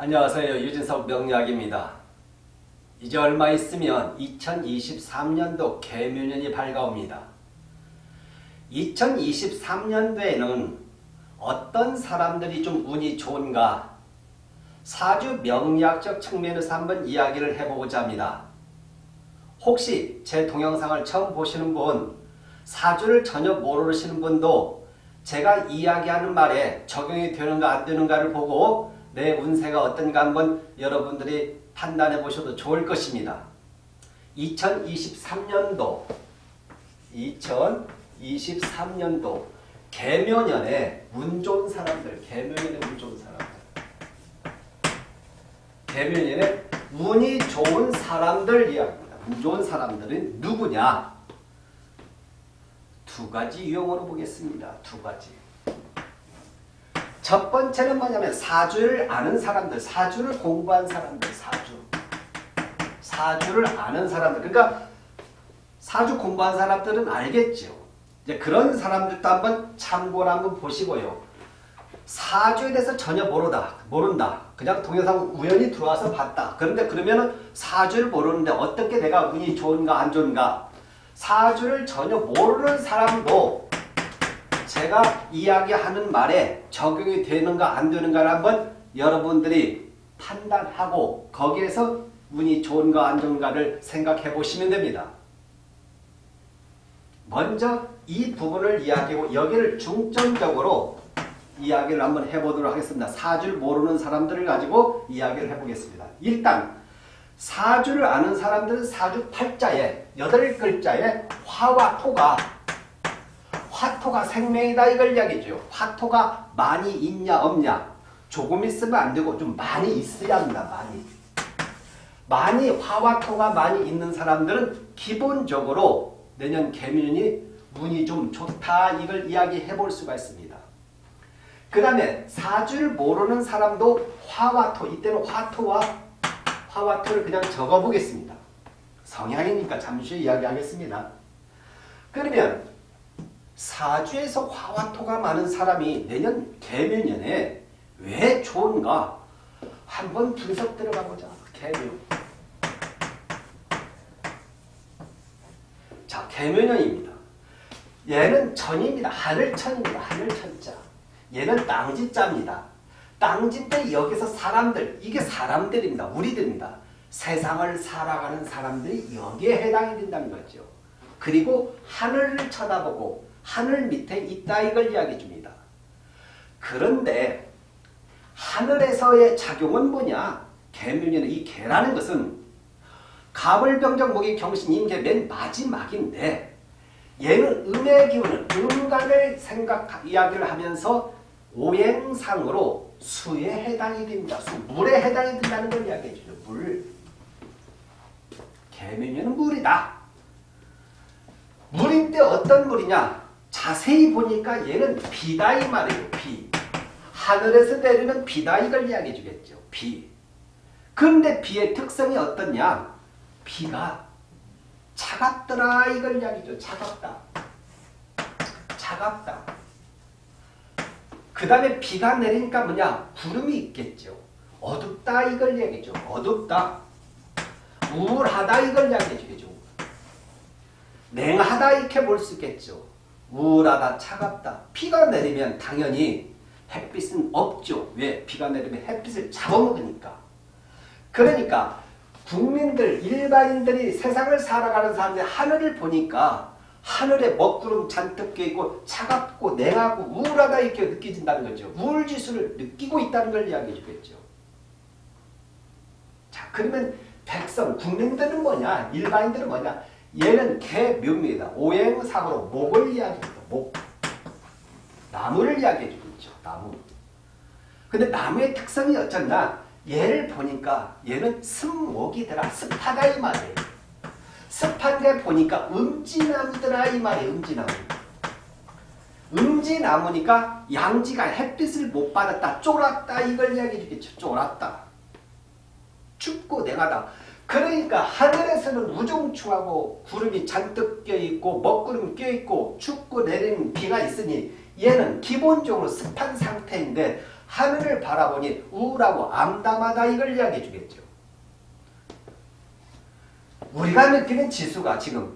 안녕하세요. 유진석 명약입니다. 이제 얼마 있으면 2023년도 개묘년이 밝아옵니다. 2023년도에는 어떤 사람들이 좀 운이 좋은가 사주 명리학적 측면에서 한번 이야기를 해보고자 합니다. 혹시 제 동영상을 처음 보시는 분, 사주를 전혀 모르시는 분도 제가 이야기하는 말에 적용이 되는가 안 되는가를 보고 내 운세가 어떤가 한번 여러분들이 판단해 보셔도 좋을 것입니다. 2023년도 2023년도 개묘년에 운 좋은 사람들 개묘년에 운 좋은 사람들 개묘년에 운이 좋은 사람들 이야기입니다. 운 좋은 사람들은 누구냐? 두 가지 유형으로 보겠습니다. 두 가지. 첫 번째는 뭐냐면 사주를 아는 사람들, 사주를 공부한 사람들, 사주. 사주를 아는 사람들. 그러니까 사주 공부한 사람들은 알겠죠. 이제 그런 사람들도 한번 참고를 한번 보시고요. 사주에 대해서 전혀 모르다, 모른다. 그냥 동영상 우연히 들어와서 봤다. 그런데 그러면은 사주를 모르는데 어떻게 내가 운이 좋은가 안 좋은가 사주를 전혀 모르는 사람도 제가 이야기하는 말에 적용이 되는가 안 되는가를 한번 여러분들이 판단하고 거기에서 운이 좋은가 안 좋은가를 생각해 보시면 됩니다. 먼저 이 부분을 이야기하고 여기를 중점적으로 이야기를 한번 해보도록 하겠습니다. 사주를 모르는 사람들을 가지고 이야기를 해보겠습니다. 일단 사주를 아는 사람들은 사주 팔자에 여덟 글자에 화와 토가 화토가 생명이다 이걸 이야기죠. 화토가 많이 있냐 없냐 조금 있으면 안 되고 좀 많이 있어야 합니다. 많이. 많이 화와 토가 많이 있는 사람들은 기본적으로 내년 개면이 운이 좀 좋다 이걸 이야기해 볼 수가 있습니다. 그 다음에 사주를 모르는 사람도 화와 토 이때는 화토와 화와 토를 그냥 적어보겠습니다. 성향이니까 잠시 이야기하겠습니다. 그러면 사주에서 화와 토가 많은 사람이 내년 개묘년에 왜 좋은가 한번 분석 들어가보자. 개묘. 자, 개묘년입니다. 얘는 천입니다. 하늘천입니다. 하늘천자. 얘는 땅지자입니다. 땅지때 여기서 사람들, 이게 사람들입니다. 우리들입니다. 세상을 살아가는 사람들이 여기에 해당이 된다는 거죠. 그리고 하늘을 쳐다보고 하늘 밑에 있다 이걸 이야기해 줍니다. 그런데 하늘에서의 작용은 뭐냐? 개묘년의 이 개라는 것은 가불병정 목이 경신 임계 맨 마지막인데 얘는 음의 기운은 음간을 생각 이야기를 하면서 오행상으로 수에 해당이 됩니다. 수, 물에 해당이 된다는 걸 이야기해 주죠. 물. 개면은 물이다. 물인데 어떤 물이냐? 자세히 보니까 얘는 비다 이 말이에요. 비. 하늘에서 내리는 비다 이걸 이야기해 주겠죠. 비. 그런데 비의 특성이 어떻냐? 비가 차갑더라 이걸 이야기죠. 차갑다. 차갑다. 그 다음에 비가 내리니까 뭐냐? 구름이 있겠죠. 어둡다 이걸 얘기죠. 어둡다. 우울하다 이걸 이야기해 주겠죠. 냉하다 이렇게 볼 수 있겠죠. 우울하다, 차갑다. 비가 내리면 당연히 햇빛은 없죠. 왜? 비가 내리면 햇빛을 잡아먹으니까. 그러니까 국민들, 일반인들이 세상을 살아가는 사람들이 하늘을 보니까 하늘에 먹구름 잔뜩 껴있고 차갑고 냉하고 우울하다 이렇게 느껴진다는 거죠. 우울지수를 느끼고 있다는 걸 이야기해 주겠죠. 자 그러면 백성, 국민들은 뭐냐? 일반인들은 뭐냐? 얘는 개묘입니다. 오행상으로 목을 이야기합니다. 목. 나무를 이야기해 주겠죠. 나무. 근데 나무의 특성이 어쩌나? 얘를 보니까 얘는 습목이더라. 습하다 이 말이에요. 습한데 보니까 음지나무더라 이 말이에요. 음지나무. 음지나무니까 양지가 햇빛을 못 받았다. 쫄았다. 이걸 이야기해 주겠죠. 쫄았다. 춥고 냉하다. 그러니까 하늘에서는 우중충하고 구름이 잔뜩 껴있고 먹구름 껴있고 춥고 내리는 비가 있으니 얘는 기본적으로 습한 상태인데 하늘을 바라보니 우울하고 암담하다 이걸 이야기해 주겠죠. 우리가 느끼는 지수가 지금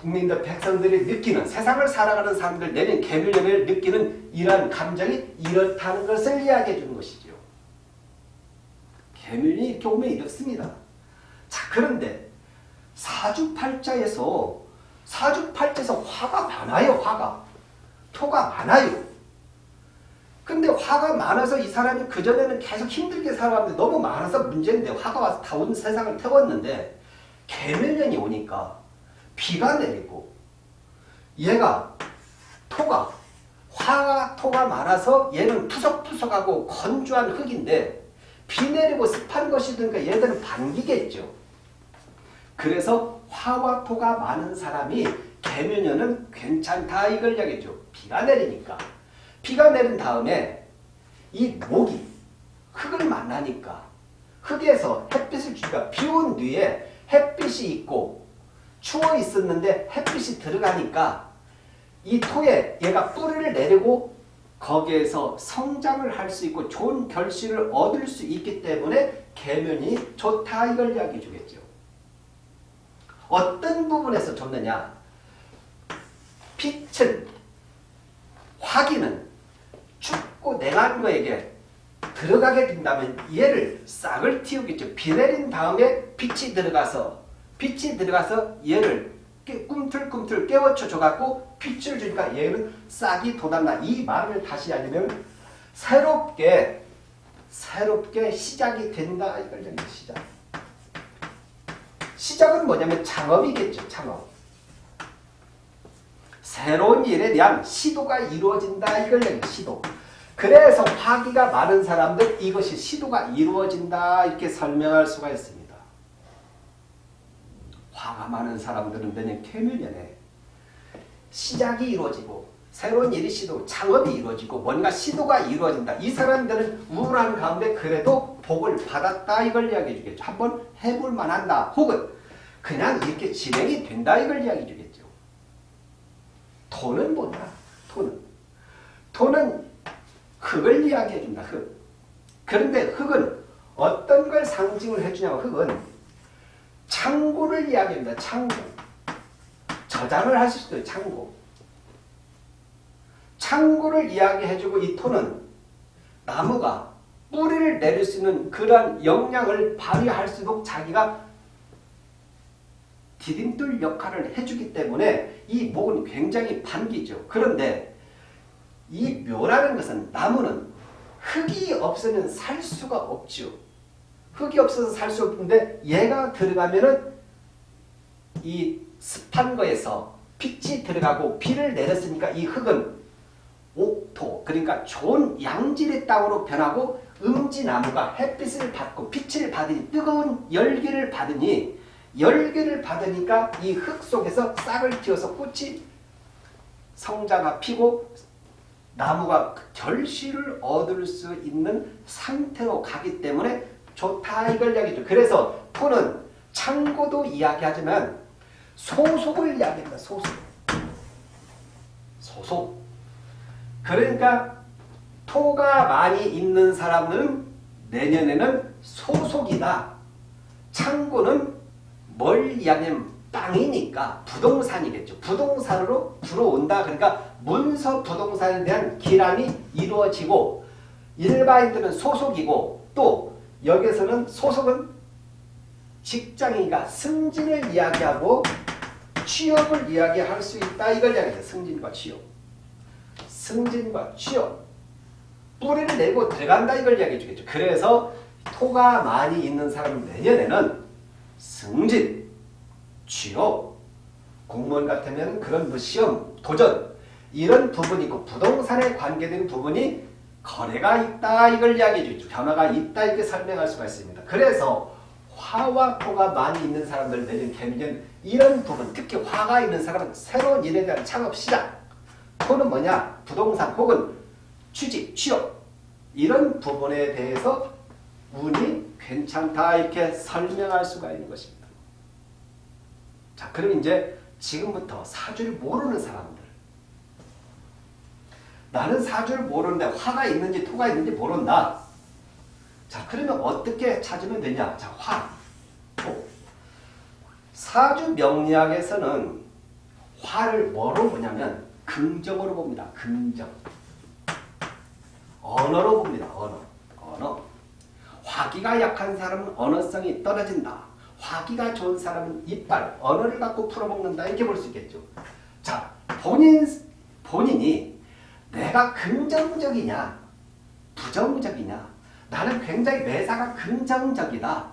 국민들 백성들이 느끼는 세상을 살아가는 사람들 내는 개밀연을 느끼는 이러한 감정이 이렇다는 것을 이야기해 주는 것이죠. 개밀이 이렇게 오면 이렇습니다. 자 그런데 사주팔자에서 사주팔자에서 화가 많아요. 화가. 토가 많아요. 근데 화가 많아서 이 사람이 그전에는 계속 힘들게 살아왔는데 너무 많아서 문제인데 화가 와서 다 온 세상을 태웠는데 개멸년이 오니까 비가 내리고 얘가 토가 화가 토가 많아서 얘는 푸석푸석하고 건조한 흙인데 비 내리고 습한 것이 되니까 얘들은 반기겠죠. 그래서 화와 토가 많은 사람이 개면연은 괜찮다 이걸 이야기죠. 비가 내리니까. 비가 내린 다음에 이 목이 흙을 만나니까 흙에서 햇빛을 주니까 비온 뒤에 햇빛이 있고 추워 있었는데 햇빛이 들어가니까 이 토에 얘가 뿌리를 내리고 거기에서 성장을 할 수 있고 좋은 결실을 얻을 수 있기 때문에 계면이 좋다 이걸 이야기해 주겠죠. 어떤 부분에서 좋느냐? 빛은 화기는 춥고 냉한 거에게 들어가게 된다면 얘를 싹을 틔우겠죠. 비 내린 다음에 빛이 들어가서 빛이 들어가서 얘를 꿈틀꿈틀 깨워쳐 줘갖고 빛을 주니까 얘는 싹이 돋았나. 이 말을 다시 하려면 새롭게 새롭게 시작이 된다. 이걸 얘기 시작. 시작은 뭐냐면 창업이겠죠. 창업. 새로운 일에 대한 시도가 이루어진다. 이걸 얘기 시도. 그래서 화기가 많은 사람들 이것이 시도가 이루어진다. 이렇게 설명할 수가 있습니다. 많은 사람들은 내년 퇴면연에 시작이 이루어지고 새로운 일이 시도, 창업이 이루어지고 뭔가 시도가 이루어진다. 이 사람들은 우울한 가운데 그래도 복을 받았다 이걸 이야기해 주겠죠. 한번 해볼 만한다. 혹은 그냥 이렇게 진행이 된다 이걸 이야기해 주겠죠. 토는 뭐냐? 토는. 토는 흙을 이야기해 준다. 흙. 그런데 흙은 어떤 걸 상징을 해주냐면 흙은 창고를 이야기합니다. 창고. 저장을 할 수도 있어요. 창고. 창고를 이야기해주고 이 토는 나무가 뿌리를 내릴 수 있는 그러한 역량을 발휘할 수 있도록 자기가 디딤돌 역할을 해주기 때문에 이 목은 굉장히 반기죠. 그런데 이 묘라는 것은 나무는 흙이 없으면 살 수가 없죠. 흙이 없어서 살 수 없는데 얘가 들어가면은 이 습한 거에서 빛이 들어가고 비를 내렸으니까 이 흙은 옥토 그러니까 좋은 양질의 땅으로 변하고 음지나무가 햇빛을 받고 빛을 받으니 뜨거운 열기를 받으니 열기를 받으니까 이 흙 속에서 싹을 틔워서 꽃이 성자가 피고 나무가 결실을 얻을 수 있는 상태로 가기 때문에 좋다 이걸 이야기죠. 그래서 토는 창고도 이야기하지만 소속을 이야기합니다. 소속. 소속. 그러니까 토가 많이 있는 사람들은 내년에는 소속이다. 창고는 뭘 이야기하면 땅이니까 부동산이겠죠. 부동산으로 들어온다. 그러니까 문서 부동산에 대한 기란이 이루어지고 일반인들은 소속이고 또 여기서는 소속은 직장이니까 승진을 이야기하고 취업을 이야기할 수 있다. 이걸 이야기해요. 승진과 취업. 승진과 취업. 뿌리를 내고 들어간다. 이걸 이야기해 주겠죠. 그래서 토가 많이 있는 사람은 내년에는 승진, 취업, 공무원 같으면 그런 뭐 시험, 도전 이런 부분이 있고 부동산에 관계된 부분이 거래가 있다 이걸 이야기해 주죠. 변화가 있다 이렇게 설명할 수가 있습니다. 그래서 화와 토가 많이 있는 사람들 내년 개미년 이런 부분 특히 화가 있는 사람은 새로운 일에 대한 창업 시작 토는 뭐냐 부동산 혹은 취직 취업 이런 부분에 대해서 운이 괜찮다 이렇게 설명할 수가 있는 것입니다. 자 그럼 이제 지금부터 사주를 모르는 사람들 나는 사주를 모르는데 화가 있는지 토가 있는지 모른다. 자 그러면 어떻게 찾으면 되냐? 자 화, 토. 사주 명리학에서는 화를 뭐로 보냐면 긍정으로 봅니다. 긍정. 언어로 봅니다. 언어. 언어. 화기가 약한 사람은 언어성이 떨어진다. 화기가 좋은 사람은 이빨, 언어를 갖고 풀어먹는다. 이렇게 볼 수 있겠죠. 자, 본인, 본인이 내가 긍정적이냐, 부정적이냐. 나는 굉장히 매사가 긍정적이다.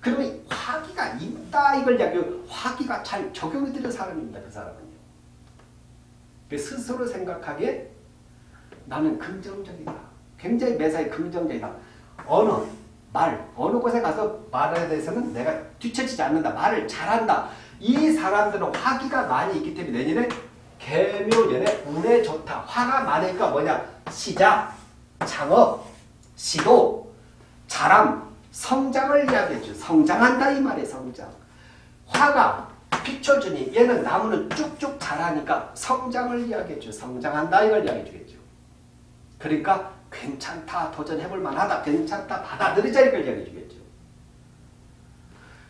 그러면 화기가 있다. 이걸 이야기 화기가 잘 적용이 되는 사람입니다. 그 사람은요. 그 스스로 생각하기에 나는 긍정적이다. 굉장히 매사에 긍정적이다. 언어, 말, 어느 곳에 가서 말에 대해서는 내가 뒤처지지 않는다. 말을 잘한다. 이 사람들은 화기가 많이 있기 때문에 내년에 개묘년에 운에 좋다. 화가 많으니까 뭐냐? 시작, 창업, 시도, 자람, 성장을 이야기해줘. 성장한다 이 말이에요. 성장. 화가 비춰주니 얘는 나무는 쭉쭉 자라니까 성장을 이야기해줘. 성장한다 이걸 이야기해주겠죠. 그러니까 괜찮다, 도전해볼 만하다, 괜찮다, 받아들이자 이걸 이야기해주겠죠.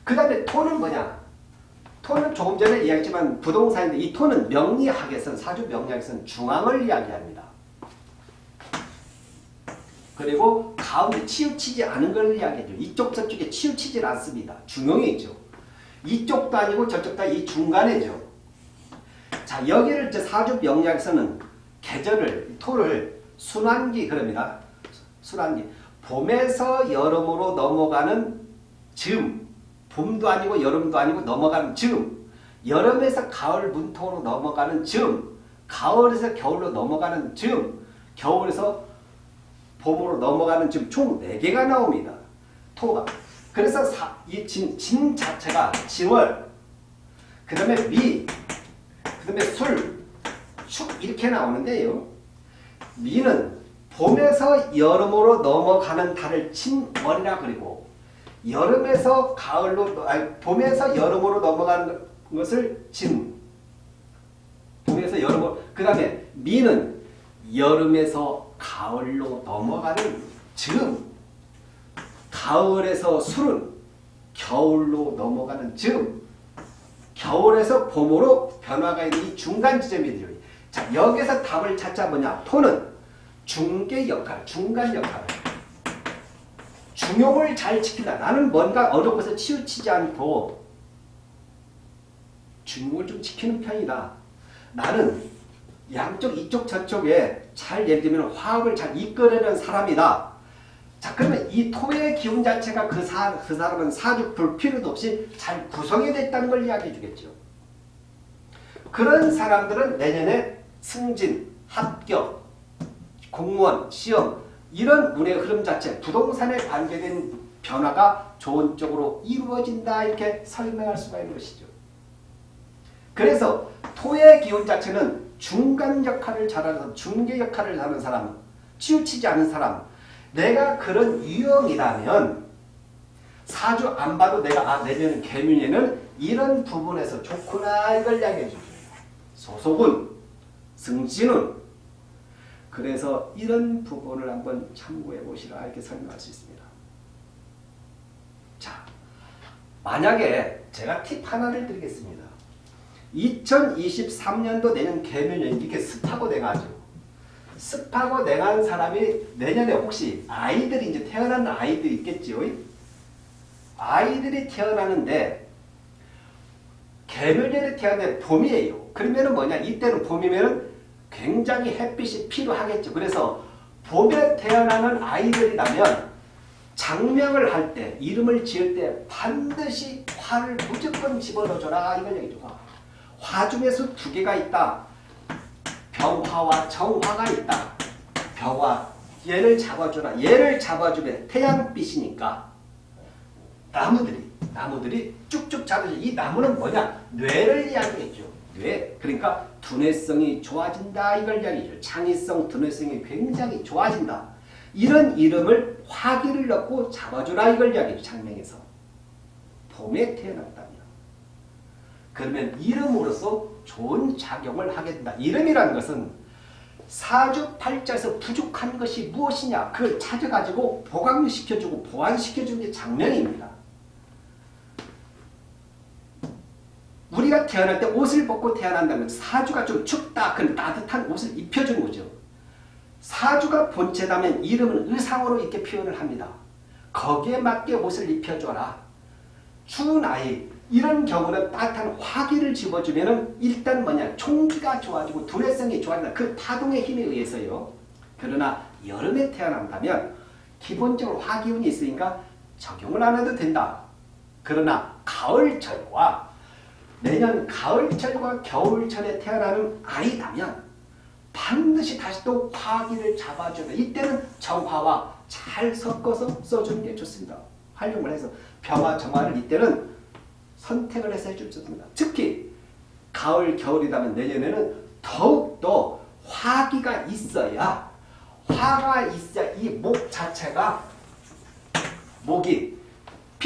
그 다음에 토는 뭐냐? 토는 조금 전에 이야기했지만 부동산인데 이 토는 명리학에서는 사주 명리학에서는 중앙을 이야기합니다. 그리고 가운데 치우치지 않은 걸 이야기해줘. 이쪽 저쪽에 치우치질 않습니다. 중용이 있죠. 이쪽도 아니고 저쪽도 이 중간에죠. 자 여기를 이제 사주 명리학에서는 계절을 토를 순환기 그럽니다. 순환기. 봄에서 여름으로 넘어가는 즈음. 봄도 아니고 여름도 아니고 넘어가는 즈음. 여름에서 가을 문통으로 넘어가는 즈음. 가을에서 겨울로 넘어가는 즈음. 겨울에서 봄으로 넘어가는 즈음. 총 4개가 나옵니다. 토가. 그래서 사, 이 진, 진 자체가 진월, 그 다음에 미, 그 다음에 술, 축 이렇게 나오는데요. 미는 봄에서 여름으로 넘어가는 달을 친월이라 그리고 여름에서 가을로 아니 봄에서 여름으로 넘어가는 것을 진 봄에서 여름으로 그 다음에 미는 여름에서 가을로 넘어가는 즈음. 가을에서 술은 겨울로 넘어가는 즈음. 겨울에서 봄으로 변화가 있는 이 중간 지점이죠. 자 여기서 답을 찾자 뭐냐? 토는 중개 역할, 중간 역할 중용을 잘 지킨다. 나는 뭔가 어느 곳에 치우치지 않고 중용을 좀 지키는 편이다. 나는 양쪽 이쪽 저쪽에 잘 예를 들면 화합을 잘 이끌어내는 사람이다. 자 그러면 이 토의 기운 자체가 그, 사, 그 사람은 사주 볼 필요도 없이 잘 구성이 됐다는 걸 이야기해 주겠죠. 그런 사람들은 내년에 승진, 합격, 공무원, 시험 이런 운의 흐름 자체 부동산에 관계된 변화가 좋은 쪽으로 이루어진다 이렇게 설명할 수가 있는 것이죠. 그래서 토의 기운 자체는 중간 역할을 잘하는 중개 역할을 하는 사람, 치우치지 않은 사람 내가 그런 유형이라면 사주 안 봐도 내가 아 내년 개미에는 이런 부분에서 좋구나 이걸 이야기해 주죠. 소속은 승진은 그래서 이런 부분을 한번 참고해 보시라 이렇게 설명할 수 있습니다. 자, 만약에 제가 팁 하나를 드리겠습니다. 2023년도 내년 개면년 이렇게 습하고 돼가지고 습하고 냉한 사람이 내년에 혹시 아이들이 이제 태어나는 아이들이 있겠지요. 아이들이 태어나는데 개면년에 태어난 봄이에요. 그러면은 뭐냐? 이때는 봄이면은 굉장히 햇빛이 필요하겠죠. 그래서 봄에 태어나는 아이들이라면 장명을 할 때, 이름을 지을 때 반드시 화를 무조건 집어넣어줘라. 이걸 얘기죠. 화 중에서 두 개가 있다. 병화와 정화가 있다. 병화, 얘를 잡아주라. 얘를 잡아주면 태양빛이니까 나무들이, 나무들이 쭉쭉 잡아줘. 이 나무는 뭐냐? 뇌를 이야기했죠. 뇌. 그러니까 두뇌성이 좋아진다. 이걸 이야기죠. 창의성, 두뇌성이 굉장히 좋아진다. 이런 이름을 화기를 넣고 잡아주라. 이걸 이야기죠. 장명에서. 봄에 태어났다면. 그러면 이름으로써 좋은 작용을 하게 된다. 이름이라는 것은 사주팔자에서 부족한 것이 무엇이냐 그걸 찾아가지고 보강시켜주고 보완시켜주는 게 장명입니다. 태어날 때 옷을 벗고 태어난다면 사주가 좀 춥다 그럼 따뜻한 옷을 입혀주는 거죠. 사주가 본체다면 이름은 의상으로 이렇게 표현을 합니다. 거기에 맞게 옷을 입혀줘라. 추운 아이 이런 경우는 따뜻한 화기를 집어주면 일단 뭐냐 총기가 좋아지고 두뇌성이 좋아진다. 그 파동의 힘에 의해서요. 그러나 여름에 태어난다면 기본적으로 화기운이 있으니까 적용을 안 해도 된다. 그러나 가을철과 내년 가을철과 겨울철에 태어나는 아이라면 반드시 다시 또 화기를 잡아주는 이때는 정화와 잘 섞어서 써주는 게 좋습니다. 활용을 해서 병화, 정화를 이때는 선택을 해서 해주면 좋습니다. 특히 가을, 겨울이라면 내년에는 더욱더 화기가 있어야 화가 있어야 이 목 자체가 목이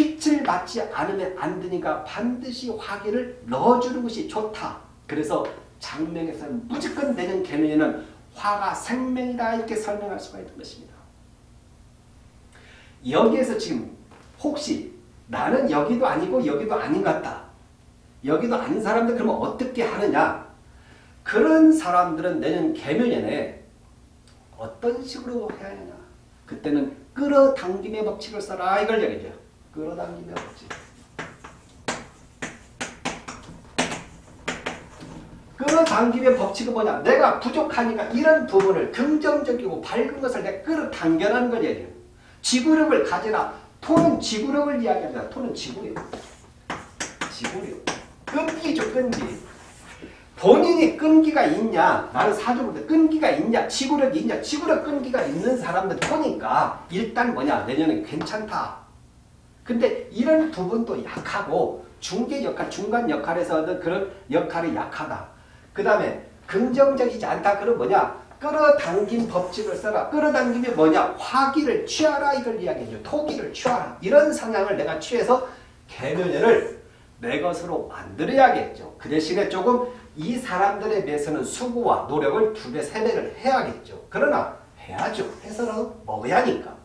빛을 맞지 않으면 안 되니까 반드시 화기를 넣어주는 것이 좋다. 그래서 장명에서는 무조건 내년 개면에는 화가 생명이다 이렇게 설명할 수가 있는 것입니다. 여기에서 지금 혹시 나는 여기도 아니고 여기도 아닌 것 같다. 여기도 아닌 사람들 그러면 어떻게 하느냐? 그런 사람들은 내년 개면연에 어떤 식으로 해야 하냐? 그때는 끌어당김의 법칙을 써라 이걸 얘기죠. 끌어당김의 법칙. 끌어당김의 법칙은 뭐냐? 내가 부족하니까 이런 부분을 긍정적이고 밝은 것을 내가 끌어당겨라는 걸 얘기해요. 지구력을 가지라. 토는 지구력을 이야기합니다. 토는 지구력. 지구력. 끈기죠, 끈기. 본인이 끈기가 있냐, 나는 사주부터 끈기가 있냐, 지구력이 있냐, 지구력 끈기가 있는 사람들 토니까 일단 뭐냐, 내년에 괜찮다. 근데 이런 부분도 약하고 중개 역할, 중간 역할에서는 그런 역할이 약하다. 그 다음에 긍정적이지 않다. 그럼 뭐냐, 끌어당긴 법칙을 써라. 끌어당김이 뭐냐? 화기를 취하라 이걸 이야기해줘. 토기를 취하라. 이런 성향을 내가 취해서 개면연을 내 것으로 만들어야겠죠. 그 대신에 조금 이 사람들에 비해서는 수고와 노력을 두 배, 세 배를 해야겠죠. 그러나 해야죠. 해서라도 먹어야 하니까.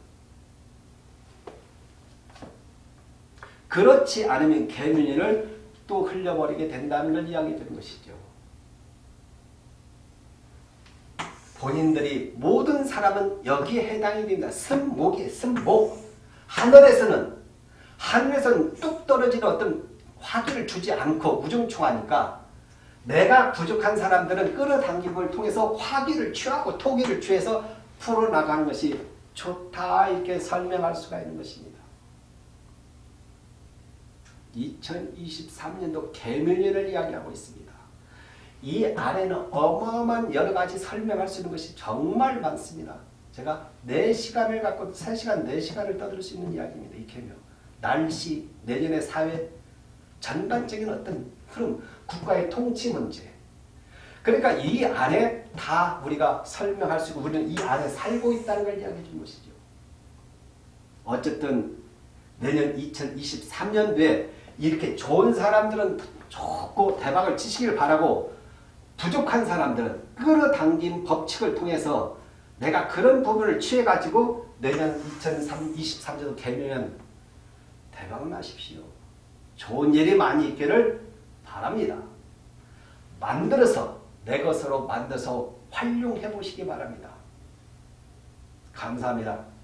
그렇지 않으면 개면연을 또 흘려버리게 된다는 걸 이야기해 주는 것이죠. 본인들이 모든 사람은 여기에 해당이 됩니다. 승목이 승목. 하늘에서는 하늘에서는 뚝 떨어지는 어떤 화기를 주지 않고 무중충하니까 내가 부족한 사람들은 끌어당김을 통해서 화기를 취하고 토기를 취해서 풀어나가는 것이 좋다 이렇게 설명할 수가 있는 것입니다. 2023년도 개묘년을 이야기하고 있습니다. 이 안에는 어마어마한 여러 가지 설명할 수 있는 것이 정말 많습니다. 제가 4시간을 갖고 3시간, 4시간을 떠들 수 있는 이야기입니다. 이 개묘. 날씨, 내년의 사회, 전반적인 어떤 흐름, 국가의 통치 문제. 그러니까 이 안에 다 우리가 설명할 수 있고 우리는 이 안에 살고 있다는 걸 이야기해 준 것이죠. 어쨌든 내년 2023년도에 이렇게 좋은 사람들은 좋고 대박을 치시길 바라고 부족한 사람들은 끌어당긴 법칙을 통해서 내가 그런 부분을 취해가지고 내년 2023년도 개면 대박 나십시오. 좋은 일이 많이 있기를 바랍니다. 만들어서 내 것으로 만들어서 활용해 보시기 바랍니다. 감사합니다.